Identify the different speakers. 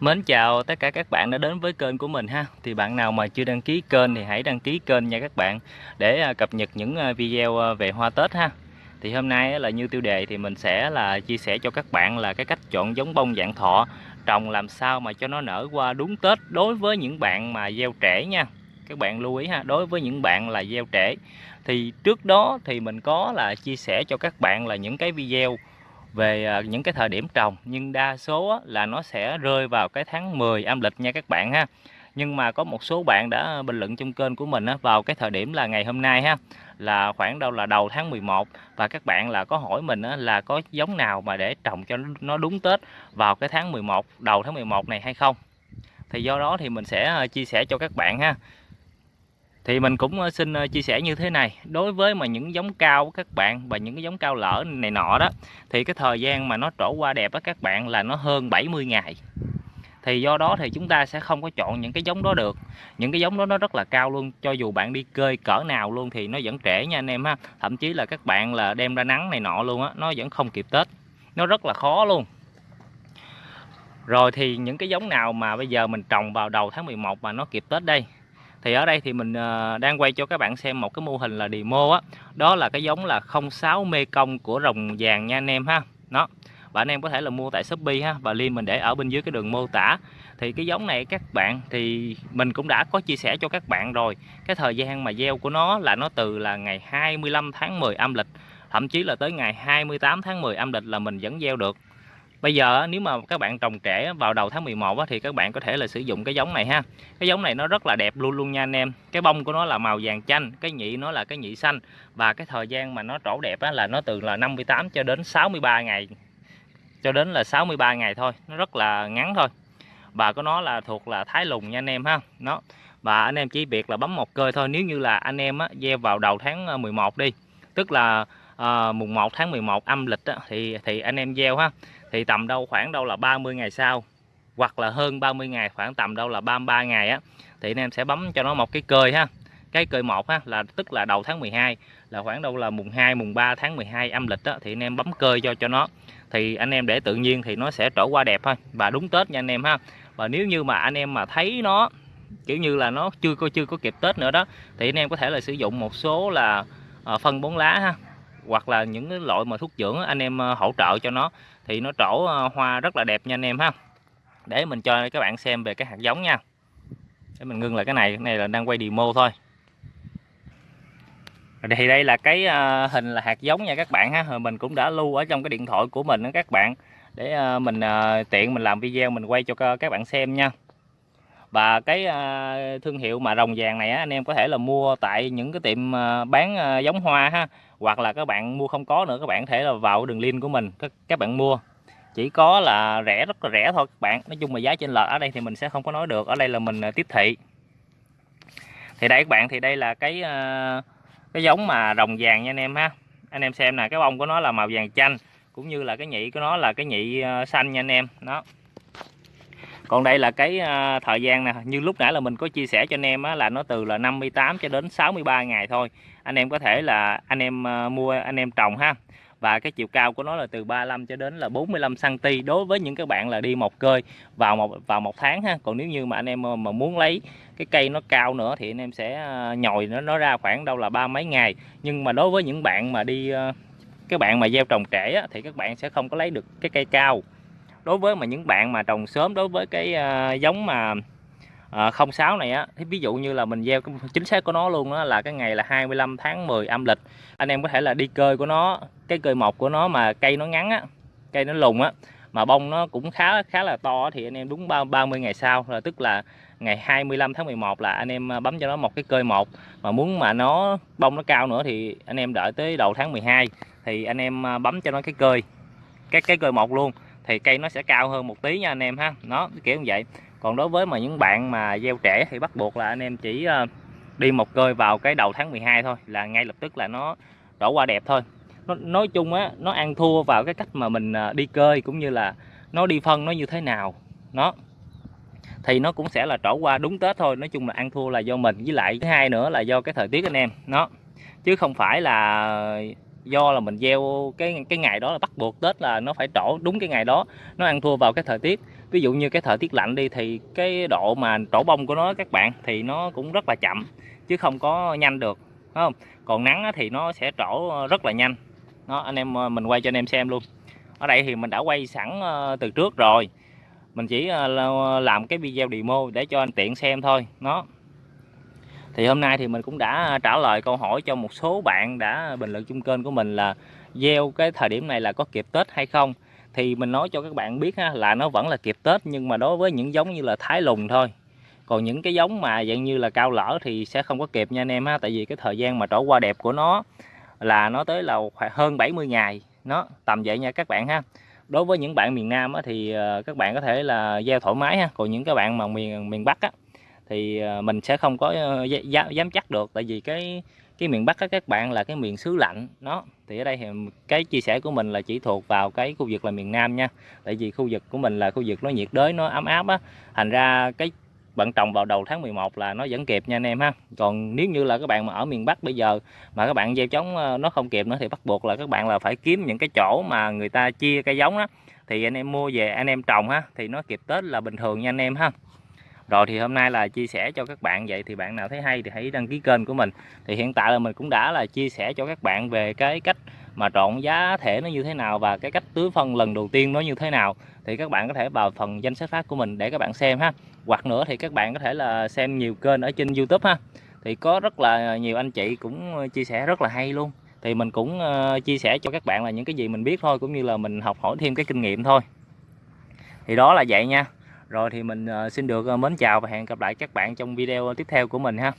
Speaker 1: Mến chào tất cả các bạn đã đến với kênh của mình ha. Thì bạn nào mà chưa đăng ký kênh thì hãy đăng ký kênh nha các bạn Để à, cập nhật những à, video à, về hoa Tết ha. Thì hôm nay là như tiêu đề thì mình sẽ là chia sẻ cho các bạn là cái cách chọn giống bông dạng thọ Trồng làm sao mà cho nó nở qua đúng Tết đối với những bạn mà gieo trễ nha. Các bạn lưu ý ha, đối với những bạn là gieo trễ. Thì trước đó thì mình có là chia sẻ cho các bạn là những cái video về à, những cái thời điểm trồng, nhưng đa số là nó sẽ rơi vào cái tháng 10 âm lịch nha các bạn ha. Nhưng mà có một số bạn đã bình luận trong kênh của mình vào cái thời điểm là ngày hôm nay ha, là khoảng đâu là đầu tháng 11 và các bạn là có hỏi mình là có giống nào mà để trồng cho nó đúng Tết vào cái tháng 11 đầu tháng 11 này hay không? Thì do đó thì mình sẽ à, chia sẻ cho các bạn ha thì mình cũng ờ, xin ờ, chia sẻ như thế này. Đối với mà những giống cao các bạn và những cái giống cao lỡ này nọ đó, thì cái thời gian mà nó trổ qua đẹp á các bạn là nó hơn 70 ngày. Thì do đó thì chúng ta sẽ không có chọn những cái giống đó được. Những cái giống đó nó rất là cao luôn, cho dù bạn đi cơi cỡ nào luôn thì nó vẫn trễ nha anh em ha. Thậm chí là các bạn là đem ra nắng này nọ luôn á, nó vẫn không kịp Tết. Nó rất là khó luôn. Rồi thì những cái giống nào mà bây giờ mình trồng vào đầu tháng 11 mà nó kịp Tết đây? Thì ở đây thì mình ờ, đang quay cho các bạn xem một cái mô hình là demo á. Đó là cái giống là 06 mê công của rồng vàng nha anh em ha. Nó và anh em có thể là mua tại Shopee ha, và link mình để ở bên dưới cái đường mô tả. Thì cái giống này các bạn, thì mình cũng đã có chia sẻ cho các bạn rồi. Cái thời gian mà gieo của nó là nó từ là ngày 25 tháng 10 âm lịch, thậm chí là tới ngày 28 tháng 10 âm lịch là mình vẫn gieo được. Bây giờ nếu mà các bạn trồng trẻ vào đầu tháng 11 thì các bạn có thể là sử dụng cái giống này ha. Cái giống này nó rất là đẹp luôn luôn nha anh em. Cái bông của nó là màu vàng chanh, cái nhị nó là cái nhị xanh và cái thời gian mà nó trổ đẹp là nó từ là 58 cho đến 63 ngày. Cho đến là 63 ngày thôi, nó rất là ngắn thôi. Và có nó là thuộc là thái lùng nha anh em ha. Nó và anh em chỉ việc là bấm một cơi thôi nếu như là anh em á, gieo vào đầu tháng ờ, 11 đi. Tức là à, mùng 1 tháng 11 âm lịch á, thì thì anh em gieo ha. Thì tầm đâu khoảng đâu là 30 ngày sau hoặc là hơn 30 ngày khoảng tầm đâu là 33 ngày á thì anh em sẽ bấm cho nó một cái cơi ha. Cái cơi một ha là tức là đầu tháng 12 là khoảng đâu là mùng 2 mùng 3 tháng 12 âm lịch á thì anh em bấm cơi cho cho nó. Thì anh em để tự nhiên thì nó sẽ trổ qua đẹp thôi và đúng Tết nha anh em ha. Và nếu như mà anh em mà thấy nó kiểu như là nó chưa có chưa có kịp Tết nữa đó thì anh em có thể là sử dụng một số là ờ, phân bón lá ha hoặc là những cái loại mà thuốc dưỡng anh em ờ, hỗ trợ cho nó, thì nó trổ ờ, hoa rất là đẹp nha anh em ha. Để mình cho các bạn xem về cái hạt giống nha. Để mình ngưng lại cái này cái này là đang quay demo thôi. Thì đây là cái ờ, hình là hạt giống nha các bạn ha. Mình cũng đã lưu ở trong cái điện thoại của mình đó các bạn. Để mình tiện mình làm video mình quay cho các bạn xem nha và cái à, thương hiệu mà rồng vàng này anh em có thể là mua tại những cái tiệm à, bán à, giống hoa ha hoặc là các bạn mua không có nữa các bạn có thể là vào đường link của mình các, các bạn mua. Chỉ có là rẻ rất là rẻ thôi các bạn. Nói chung là giá trên lệch ở đây thì mình sẽ không có nói được ở đây là mình tiếp thị. Thì đây các bạn thì đây là cái cái giống mà rồng vàng nha anh em ha. Anh em xem nè cái bông của nó là màu vàng chanh cũng như là cái nhị của nó là cái nhị xanh nha anh em. Đó còn đây là cái à, thời gian nè như lúc nãy là mình có chia sẻ cho anh em á, là nó từ là 58 cho đến 63 ngày thôi. Anh em có thể là anh em à, mua anh em trồng ha. Và cái chiều cao của nó là từ 35 cho đến là 45 cm đối với những các bạn là đi một cơi vào một vào một tháng ha. Còn nếu như mà anh em à, mà muốn lấy cái cây nó cao nữa thì anh em sẽ nhồi nó nó ra khoảng đâu là ba mấy ngày. Nhưng mà đối với những bạn mà đi các bạn mà gieo trồng trễ á, thì các bạn sẽ không có lấy được cái cây cao đối với mà những bạn mà trồng sớm đối với cái uh, giống mà ờ, uh, 06 này á thì ví dụ như là mình gieo cái chính xác của nó luôn đó là cái ngày là 25 tháng 10 âm lịch anh em có thể là đi cơi của nó cái cơi mọc của nó mà cây nó ngắn á cây nó lùng á mà bông nó cũng khá khá là to thì anh em đúng 30 ngày sau là tức là ngày 25 tháng 11 là anh em ờ, bấm cho nó một cái cơi một mà muốn mà nó bông nó cao nữa thì anh em đợi tới đầu tháng 12 thì anh em bấm cho nó cái cơi cái cái cơi một luôn thì cây nó sẽ cao hơn một tí nha anh em ha. Nó kiểu như vậy. Còn đối với mà những bạn mà gieo trẻ thì bắt buộc là anh em chỉ ờ, đi một cơi vào cái đầu tháng 12 thôi là ngay lập tức là nó đổ qua đẹp thôi. Nó, nói chung á nó ăn thua vào cái cách mà mình ờ, đi cơi cũng như là nó đi phân nó như thế nào. Nó thì nó cũng sẽ là trổ qua đúng Tết thôi. Nói chung là ăn thua là do mình với lại thứ hai nữa là do cái thời tiết anh em. Nó chứ không phải là do là mình gieo cái cái ngày đó là bắt buộc Tết là nó phải trổ đúng cái ngày đó, nó ăn thua vào cái thời tiết. Ví dụ như cái thời tiết lạnh đi thì cái độ mà trổ bông của nó, các bạn, thì nó cũng rất là chậm, chứ không có nhanh được không? Còn nắng thì nó sẽ trổ rất là nhanh. Đó, anh em ờ, mình quay cho anh em xem luôn. Ở đây thì mình đã quay sẵn ờ, từ trước rồi. Mình chỉ ờ, làm cái video demo để cho anh tiện xem thôi. Nó thì hôm nay thì mình cũng đã à, trả lời câu hỏi cho một số bạn đã bình luận chung kênh của mình là gieo cái thời điểm này là có kịp Tết hay không? Thì mình nói cho các bạn biết ha, là nó vẫn là kịp Tết nhưng mà đối với những giống như là Thái Lùng thôi. Còn những cái giống mà dạng như là cao lỡ thì sẽ không có kịp nha anh em ha tại vì cái thời gian mà trổ qua đẹp của nó là nó tới là hơn 70 ngày nó tầm vậy nha các bạn ha. Đối với những bạn miền Nam á, thì ờ, các bạn có thể là gieo thoải mái ha còn những các bạn mà miền miền Bắc á, thì ờ, mình sẽ không có ờ, dám, chắc được. Tại vì cái cái miền Bắc á, các bạn là cái miền xứ lạnh nó thì ở đây thì cái chia sẻ của mình là chỉ thuộc vào cái khu vực là miền Nam nha. Tại vì khu vực của mình là khu vực nó nhiệt đới nó ấm áp á. Thành ra cái bạn trồng vào đầu tháng 11 là nó vẫn kịp nha anh em ha. Còn nếu như là các bạn mà ở miền Bắc bây giờ mà các bạn gieo trống ờ, nó không kịp nữa thì bắt buộc là các bạn là phải kiếm những cái chỗ mà người ta chia cây giống á. Thì anh em mua về anh em trồng ha thì nó kịp Tết là bình thường nha anh em ha rồi thì hôm nay là chia sẻ cho các bạn vậy, thì bạn nào thấy hay thì hãy đăng ký kênh của mình. Thì hiện tại là mình cũng đã là chia sẻ cho các bạn về cái cách mà trộn giá thể nó như thế nào và cái cách tưới phân lần đầu tiên nó như thế nào. Thì các bạn có thể vào phần danh sách phát của mình để các bạn xem ha. Hoặc nữa thì các bạn có thể là xem nhiều kênh ở trên YouTube ha. Thì có rất là nhiều anh chị cũng chia sẻ rất là hay luôn. Thì mình cũng ờ, chia sẻ cho các bạn là những cái gì mình biết thôi, cũng như là mình học hỏi thêm cái kinh nghiệm thôi. Thì đó là vậy nha rồi thì mình ờ, xin được ờ, mến chào và hẹn gặp lại các bạn trong video tiếp theo của mình ha.